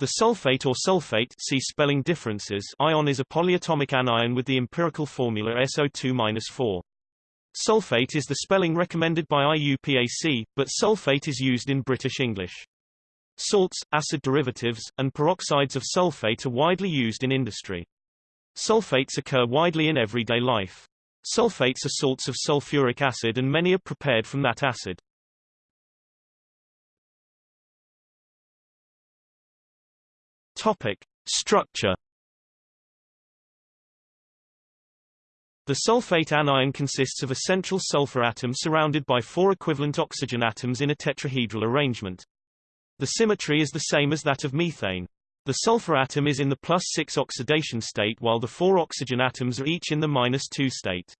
The sulfate or sulphate see spelling differences ion is a polyatomic anion with the empirical formula SO2-4. Sulfate is the spelling recommended by IUPAC, but sulphate is used in British English. Salts, acid derivatives, and peroxides of sulfate are widely used in industry. Sulfates occur widely in everyday life. Sulfates are salts of sulfuric acid and many are prepared from that acid. Topic: Structure. The sulfate anion consists of a central sulfur atom surrounded by four equivalent oxygen atoms in a tetrahedral arrangement. The symmetry is the same as that of methane. The sulfur atom is in the plus 6 oxidation state while the four oxygen atoms are each in the minus 2 state.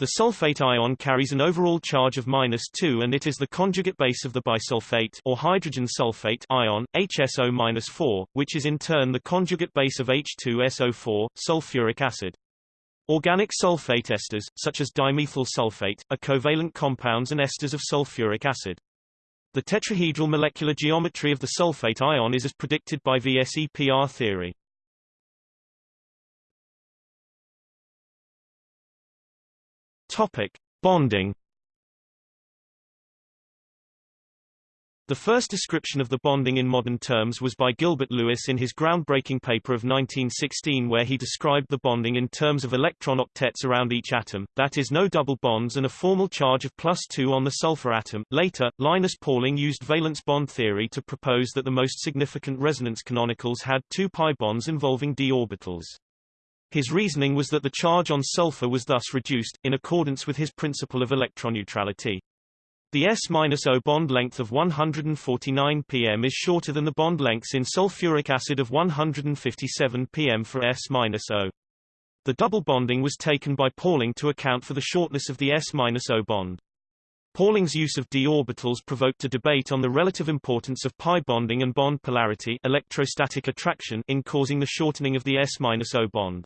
The sulfate ion carries an overall charge of minus 2 and it is the conjugate base of the bisulfate or hydrogen sulfate ion, HSO-4, which is in turn the conjugate base of H2SO4, sulfuric acid. Organic sulfate esters, such as dimethyl sulfate, are covalent compounds and esters of sulfuric acid. The tetrahedral molecular geometry of the sulfate ion is as predicted by VSEPR theory. Topic: Bonding. The first description of the bonding in modern terms was by Gilbert Lewis in his groundbreaking paper of 1916 where he described the bonding in terms of electron octets around each atom, that is no double bonds and a formal charge of plus 2 on the sulfur atom. Later, Linus Pauling used valence bond theory to propose that the most significant resonance canonicals had two pi bonds involving d orbitals. His reasoning was that the charge on sulfur was thus reduced, in accordance with his principle of electroneutrality. The S-O bond length of 149 pm is shorter than the bond lengths in sulfuric acid of 157 pm for S-O. The double bonding was taken by Pauling to account for the shortness of the S-O bond. Pauling's use of d orbitals provoked a debate on the relative importance of pi bonding and bond polarity electrostatic attraction in causing the shortening of the S-O bond.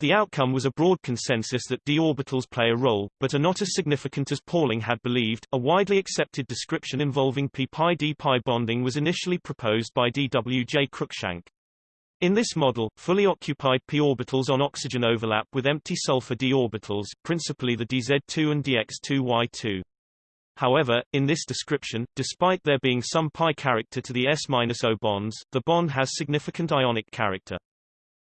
The outcome was a broad consensus that d orbitals play a role, but are not as significant as Pauling had believed. A widely accepted description involving p-pi d-pi bonding was initially proposed by D. W. J. Cruickshank. In this model, fully occupied p orbitals on oxygen overlap with empty sulfur d orbitals, principally the dz2 and dx2y2. However, in this description, despite there being some pi character to the S-O bonds, the bond has significant ionic character.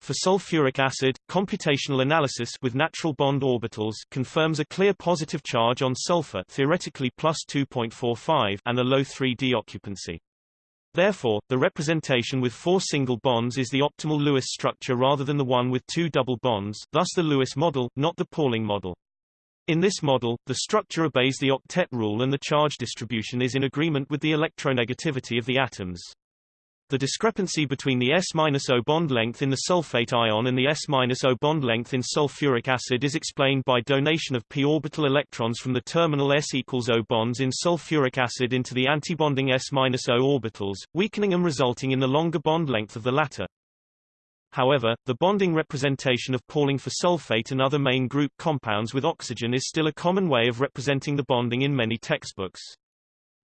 For sulfuric acid, computational analysis with natural bond orbitals confirms a clear positive charge on sulfur theoretically plus 2.45 and a low 3d occupancy. Therefore, the representation with four single bonds is the optimal Lewis structure rather than the one with two double bonds thus the Lewis model, not the Pauling model. In this model, the structure obeys the octet rule and the charge distribution is in agreement with the electronegativity of the atoms. The discrepancy between the S-O bond length in the sulfate ion and the S-O bond length in sulfuric acid is explained by donation of p-orbital electrons from the terminal S equals O bonds in sulfuric acid into the antibonding S-O orbitals, weakening and resulting in the longer bond length of the latter. However, the bonding representation of Pauling for sulfate and other main group compounds with oxygen is still a common way of representing the bonding in many textbooks.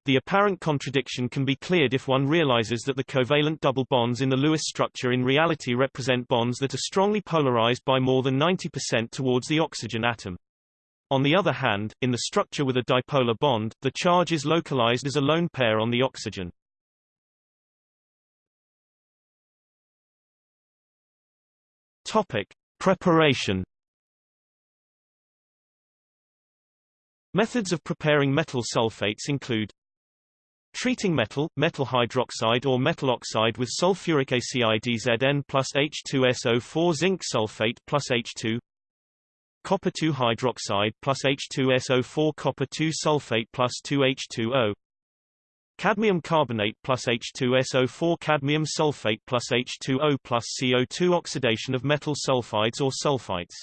The apparent contradiction can be cleared if one realizes that the covalent double bonds in the Lewis structure in reality represent bonds that are strongly polarized by more than 90% towards the oxygen atom. On the other hand, in the structure with a dipolar bond, the charge is localized as a lone pair on the oxygen. Topic: Preparation Methods of preparing metal sulfates include Treating metal, metal hydroxide or metal oxide with sulfuric ACIDZN plus H2SO4 zinc sulfate plus H2 copper 2 hydroxide plus H2SO4 copper 2 sulfate plus 2H2O cadmium carbonate plus H2SO4 cadmium sulfate plus H2O plus CO2 oxidation of metal sulfides or sulfites.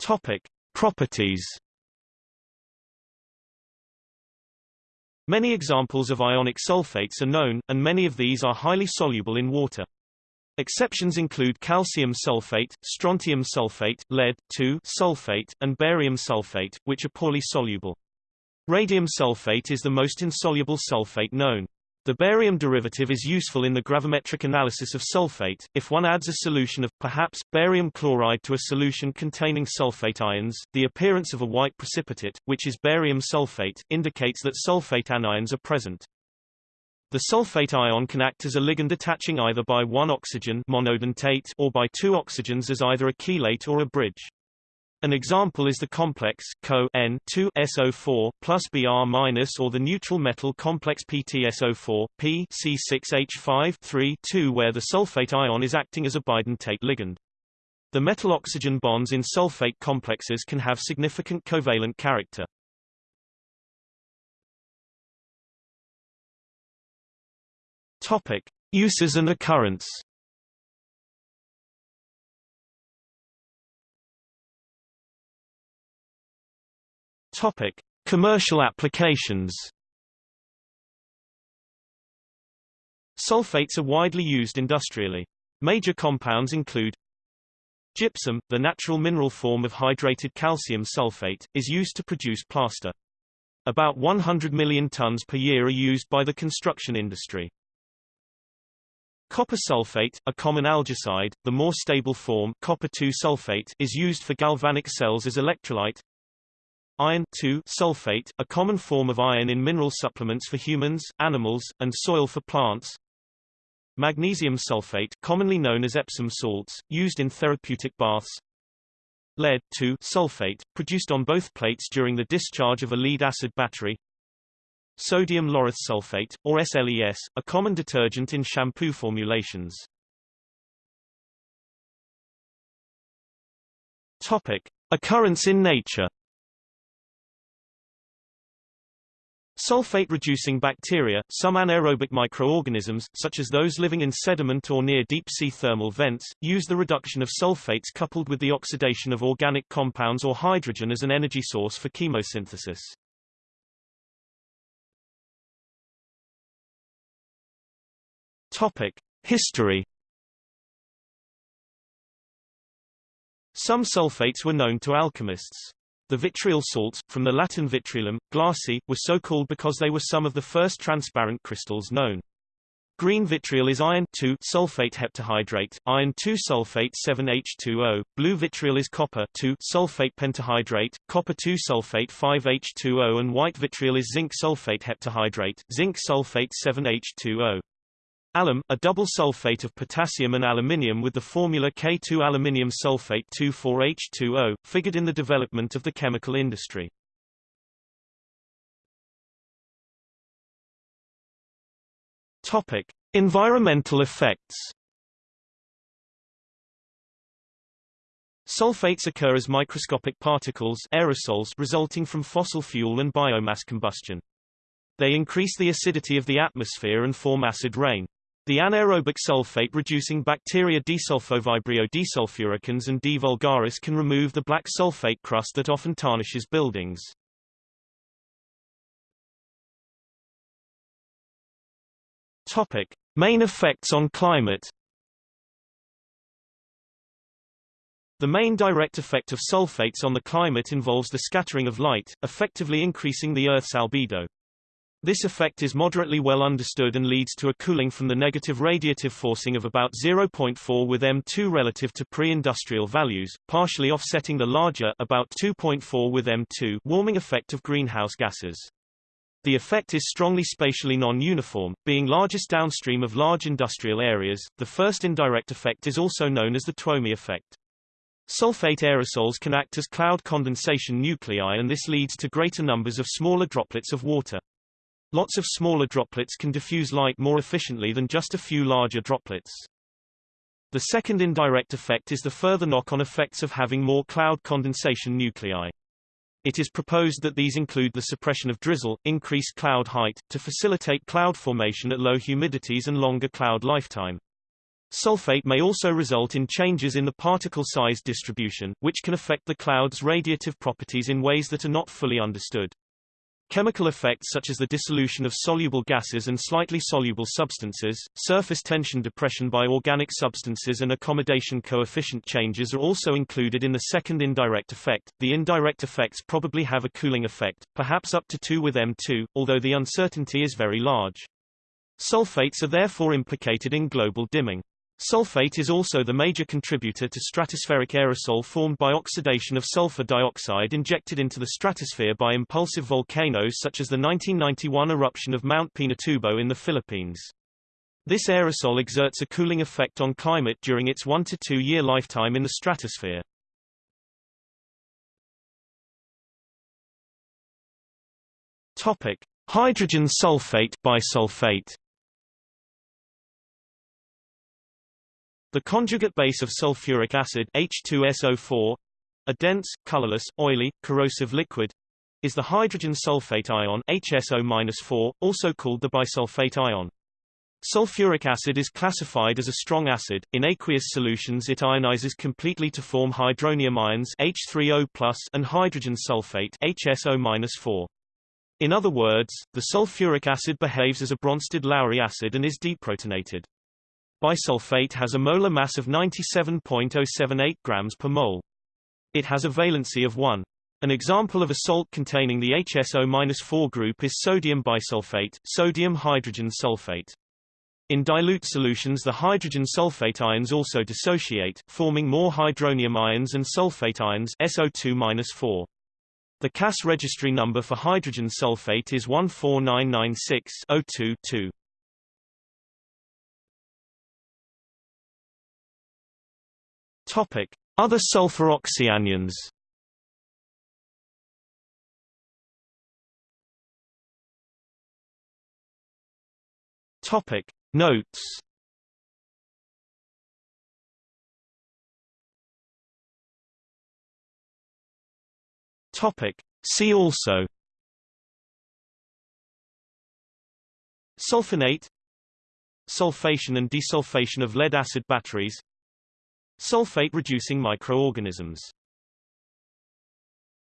Topic Properties Many examples of ionic sulfates are known, and many of these are highly soluble in water. Exceptions include calcium sulfate, strontium sulfate, lead sulfate, and barium sulfate, which are poorly soluble. Radium sulfate is the most insoluble sulfate known. The barium derivative is useful in the gravimetric analysis of sulfate. If one adds a solution of, perhaps, barium chloride to a solution containing sulfate ions, the appearance of a white precipitate, which is barium sulfate, indicates that sulfate anions are present. The sulfate ion can act as a ligand attaching either by one oxygen monodentate or by two oxygens as either a chelate or a bridge. An example is the complex Co N2 SO4 plus Br or the neutral metal complex PtSO4 P C6H5 3 2 where the sulfate ion is acting as a bidentate ligand. The metal-oxygen bonds in sulfate complexes can have significant covalent character. Topic: Uses and occurrence. Topic: Commercial applications. Sulfates are widely used industrially. Major compounds include Gypsum, the natural mineral form of hydrated calcium sulfate, is used to produce plaster. About 100 million tons per year are used by the construction industry. Copper sulfate, a common algicide, the more stable form copper sulfate is used for galvanic cells as electrolyte. Iron sulfate, a common form of iron in mineral supplements for humans, animals, and soil for plants. Magnesium sulfate, commonly known as Epsom salts, used in therapeutic baths. Lead sulfate, produced on both plates during the discharge of a lead-acid battery. Sodium laureth sulfate, or SLES, a common detergent in shampoo formulations. Topic: Occurrence in nature. Sulfate-reducing bacteria, some anaerobic microorganisms, such as those living in sediment or near deep-sea thermal vents, use the reduction of sulfates coupled with the oxidation of organic compounds or hydrogen as an energy source for chemosynthesis. Topic: History Some sulfates were known to alchemists. The vitriol salts, from the Latin vitriolum, glassy, were so called because they were some of the first transparent crystals known. Green vitriol is iron sulfate heptahydrate, iron 2 sulfate 7H2O. Blue vitriol is copper sulfate pentahydrate, copper 2 sulfate 5H2O and white vitriol is zinc sulfate heptahydrate, zinc sulfate 7H2O. Alum, a double sulfate of potassium and aluminium with the formula K2 aluminium sulfate 24H2O, figured in the development of the chemical industry. Topic: Environmental effects. Sulfates occur as microscopic particles aerosols resulting from fossil fuel and biomass combustion. They increase the acidity of the atmosphere and form acid rain. The anaerobic sulfate-reducing bacteria Desulfovibrio desulfuricans and D. vulgaris can remove the black sulfate crust that often tarnishes buildings. Topic: Main effects on climate. The main direct effect of sulfates on the climate involves the scattering of light, effectively increasing the Earth's albedo. This effect is moderately well understood and leads to a cooling from the negative radiative forcing of about 0.4 with M2 relative to pre-industrial values, partially offsetting the larger about 2.4 with M2 warming effect of greenhouse gases. The effect is strongly spatially non-uniform, being largest downstream of large industrial areas. The first indirect effect is also known as the Twomey effect. Sulfate aerosols can act as cloud condensation nuclei and this leads to greater numbers of smaller droplets of water. Lots of smaller droplets can diffuse light more efficiently than just a few larger droplets. The second indirect effect is the further knock-on effects of having more cloud condensation nuclei. It is proposed that these include the suppression of drizzle, increased cloud height, to facilitate cloud formation at low humidities and longer cloud lifetime. Sulfate may also result in changes in the particle size distribution, which can affect the cloud's radiative properties in ways that are not fully understood. Chemical effects such as the dissolution of soluble gases and slightly soluble substances, surface tension depression by organic substances and accommodation coefficient changes are also included in the second indirect effect. The indirect effects probably have a cooling effect, perhaps up to 2 with M2, although the uncertainty is very large. Sulfates are therefore implicated in global dimming. Sulfate is also the major contributor to stratospheric aerosol formed by oxidation of sulfur dioxide injected into the stratosphere by impulsive volcanoes such as the 1991 eruption of Mount Pinatubo in the Philippines. This aerosol exerts a cooling effect on climate during its one to two year lifetime in the stratosphere. Topic: Hydrogen sulfate bisulfate. The conjugate base of sulfuric acid H2SO4, a dense, colorless, oily, corrosive liquid, is the hydrogen sulfate ion HSO-4, also called the bisulfate ion. Sulfuric acid is classified as a strong acid. In aqueous solutions it ionizes completely to form hydronium ions H3O+ and hydrogen sulfate HSO-4. In other words, the sulfuric acid behaves as a Bronsted-Lowry acid and is deprotonated. Bisulfate has a molar mass of 97.078 grams per mole. It has a valency of 1. An example of a salt containing the HSO-4 group is sodium bisulfate, sodium hydrogen sulfate. In dilute solutions the hydrogen sulfate ions also dissociate, forming more hydronium ions and sulfate ions SO2-4. The CAS registry number for hydrogen sulfate is 14996-02-2. Topic: Other sulfur oxyanions. Topic: Notes. Topic: See also. Sulfonate Sulfation and desulfation of lead-acid batteries Sulfate-reducing microorganisms